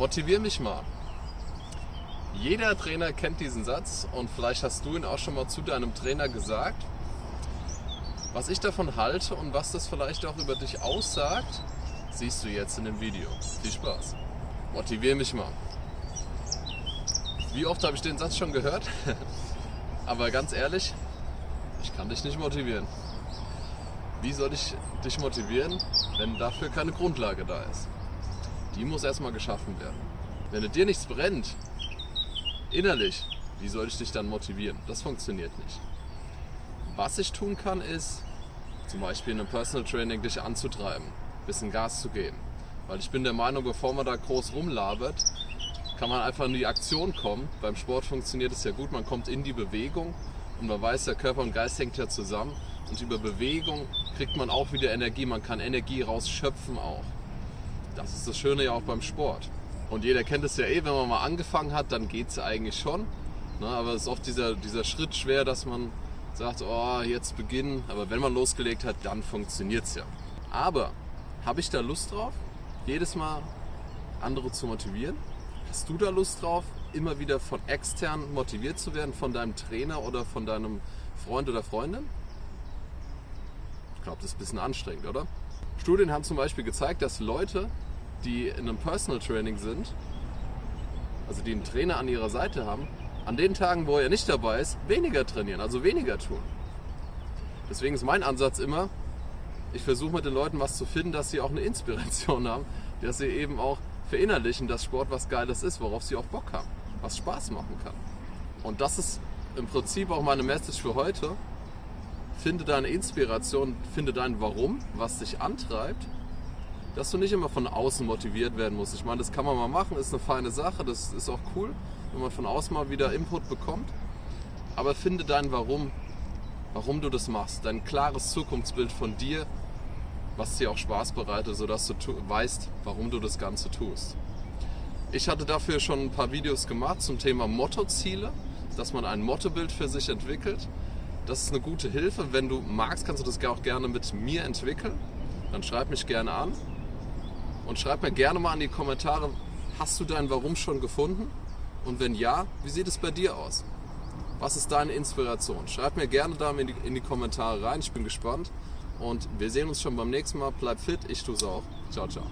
Motivier mich mal. Jeder Trainer kennt diesen Satz und vielleicht hast du ihn auch schon mal zu deinem Trainer gesagt. Was ich davon halte und was das vielleicht auch über dich aussagt, siehst du jetzt in dem Video. Viel Spaß. Motivier mich mal. Wie oft habe ich den Satz schon gehört? Aber ganz ehrlich, ich kann dich nicht motivieren. Wie soll ich dich motivieren, wenn dafür keine Grundlage da ist? Die muss erstmal geschaffen werden. Wenn dir nichts brennt, innerlich, wie soll ich dich dann motivieren? Das funktioniert nicht. Was ich tun kann, ist zum Beispiel in einem Personal Training dich anzutreiben, ein bisschen Gas zu geben. Weil ich bin der Meinung, bevor man da groß rumlabert, kann man einfach in die Aktion kommen. Beim Sport funktioniert es ja gut, man kommt in die Bewegung und man weiß, der Körper und Geist hängt ja zusammen. Und über Bewegung kriegt man auch wieder Energie, man kann Energie rausschöpfen auch. Das ist das Schöne ja auch beim Sport. Und jeder kennt es ja eh, wenn man mal angefangen hat, dann geht es eigentlich schon. Ne? Aber es ist oft dieser, dieser Schritt schwer, dass man sagt, oh, jetzt beginnen. Aber wenn man losgelegt hat, dann funktioniert es ja. Aber habe ich da Lust drauf, jedes Mal andere zu motivieren? Hast du da Lust drauf, immer wieder von extern motiviert zu werden, von deinem Trainer oder von deinem Freund oder Freundin? Ich glaube, das ist ein bisschen anstrengend, oder? Studien haben zum Beispiel gezeigt, dass Leute, die in einem Personal Training sind, also die einen Trainer an ihrer Seite haben, an den Tagen, wo er nicht dabei ist, weniger trainieren, also weniger tun. Deswegen ist mein Ansatz immer, ich versuche mit den Leuten was zu finden, dass sie auch eine Inspiration haben, dass sie eben auch verinnerlichen, dass Sport was Geiles ist, worauf sie auch Bock haben, was Spaß machen kann. Und das ist im Prinzip auch meine Message für heute. Finde deine Inspiration, finde dein Warum, was dich antreibt, dass du nicht immer von außen motiviert werden musst. Ich meine, das kann man mal machen, ist eine feine Sache, das ist auch cool, wenn man von außen mal wieder Input bekommt. Aber finde dein Warum, warum du das machst, dein klares Zukunftsbild von dir, was dir auch Spaß bereitet, sodass du weißt, warum du das Ganze tust. Ich hatte dafür schon ein paar Videos gemacht zum Thema Mottoziele, dass man ein Mottobild für sich entwickelt das ist eine gute Hilfe. Wenn du magst, kannst du das auch gerne mit mir entwickeln. Dann schreib mich gerne an. Und schreib mir gerne mal in die Kommentare, hast du dein Warum schon gefunden? Und wenn ja, wie sieht es bei dir aus? Was ist deine Inspiration? Schreib mir gerne da in die, in die Kommentare rein. Ich bin gespannt. Und wir sehen uns schon beim nächsten Mal. Bleib fit, ich tue es auch. Ciao, ciao.